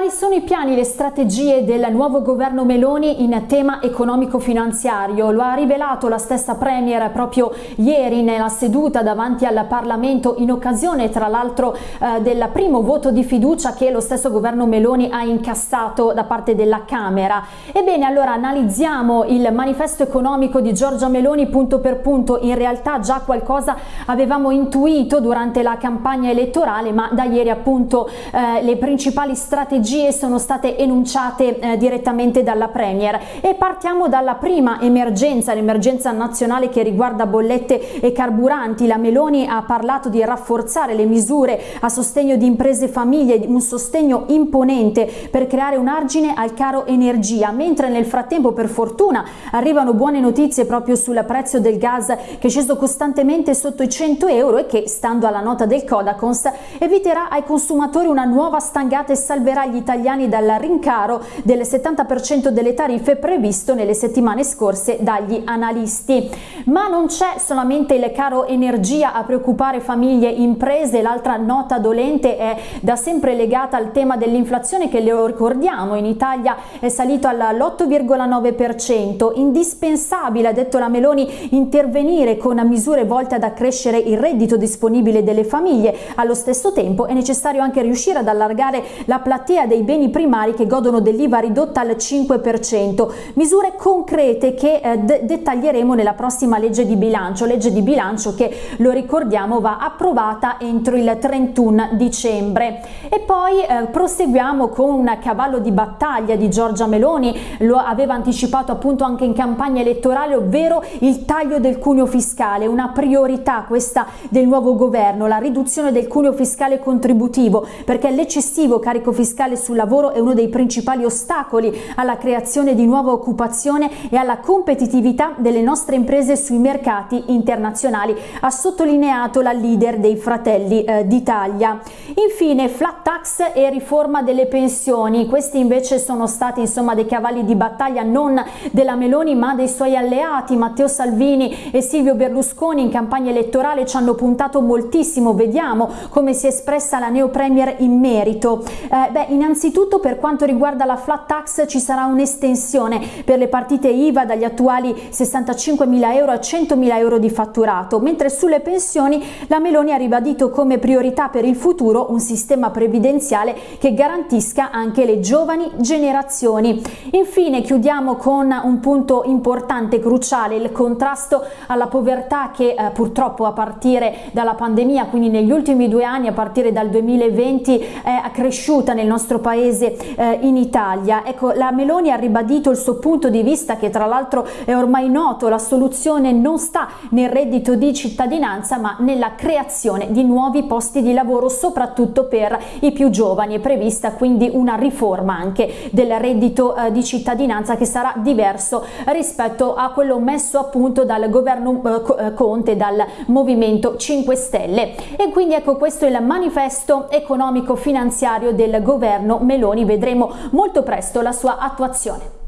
Quali sono i piani e le strategie del nuovo governo Meloni in tema economico-finanziario? Lo ha rivelato la stessa Premier proprio ieri nella seduta davanti al Parlamento in occasione tra l'altro eh, del primo voto di fiducia che lo stesso governo Meloni ha incassato da parte della Camera. Ebbene allora analizziamo il manifesto economico di Giorgia Meloni punto per punto, in realtà già qualcosa avevamo intuito durante la campagna elettorale ma da ieri appunto eh, le principali strategie strategie sono state enunciate eh, direttamente dalla Premier e partiamo dalla prima emergenza, l'emergenza nazionale che riguarda bollette e carburanti. La Meloni ha parlato di rafforzare le misure a sostegno di imprese e famiglie, un sostegno imponente per creare un argine al caro energia, mentre nel frattempo per fortuna arrivano buone notizie proprio sul prezzo del gas che è sceso costantemente sotto i 100 euro e che, stando alla nota del Codacons, eviterà ai consumatori una nuova stangata e salverà gli italiani dal rincaro del 70% delle tariffe previsto nelle settimane scorse dagli analisti. Ma non c'è solamente il caro energia a preoccupare famiglie e imprese, l'altra nota dolente è da sempre legata al tema dell'inflazione che lo ricordiamo. In Italia è salito all'8,9%, indispensabile ha detto la Meloni intervenire con misure volte ad accrescere il reddito disponibile delle famiglie, allo stesso tempo è necessario anche riuscire ad allargare la platea platea dei beni primari che godono dell'IVA ridotta al 5%, misure concrete che eh, dettaglieremo nella prossima legge di bilancio, legge di bilancio che lo ricordiamo va approvata entro il 31 dicembre. E poi eh, proseguiamo con un cavallo di battaglia di Giorgia Meloni, lo aveva anticipato appunto anche in campagna elettorale, ovvero il taglio del cuneo fiscale, una priorità questa del nuovo governo, la riduzione del cuneo fiscale contributivo, perché l'eccessivo carico fiscale fiscale sul lavoro è uno dei principali ostacoli alla creazione di nuova occupazione e alla competitività delle nostre imprese sui mercati internazionali, ha sottolineato la leader dei Fratelli eh, d'Italia. Infine, flat tax e riforma delle pensioni, questi invece sono stati insomma dei cavalli di battaglia non della Meloni ma dei suoi alleati, Matteo Salvini e Silvio Berlusconi in campagna elettorale ci hanno puntato moltissimo, vediamo come si è espressa la neo premier in merito. Eh, beh, innanzitutto per quanto riguarda la flat tax ci sarà un'estensione per le partite IVA dagli attuali 65.000 euro a 100.000 euro di fatturato, mentre sulle pensioni la Meloni ha ribadito come priorità per il futuro un sistema previdenziale che garantisca anche le giovani generazioni. Infine chiudiamo con un punto importante, cruciale, il contrasto alla povertà che eh, purtroppo a partire dalla pandemia, quindi negli ultimi due anni, a partire dal 2020, è cresciuta nel nostro nostro paese eh, in Italia. Ecco, la Meloni ha ribadito il suo punto di vista che tra l'altro è ormai noto, la soluzione non sta nel reddito di cittadinanza ma nella creazione di nuovi posti di lavoro soprattutto per i più giovani. È prevista quindi una riforma anche del reddito eh, di cittadinanza che sarà diverso rispetto a quello messo a punto dal governo eh, eh Conte, dal Movimento 5 Stelle. E quindi ecco questo è il manifesto economico finanziario del governo governo Meloni vedremo molto presto la sua attuazione.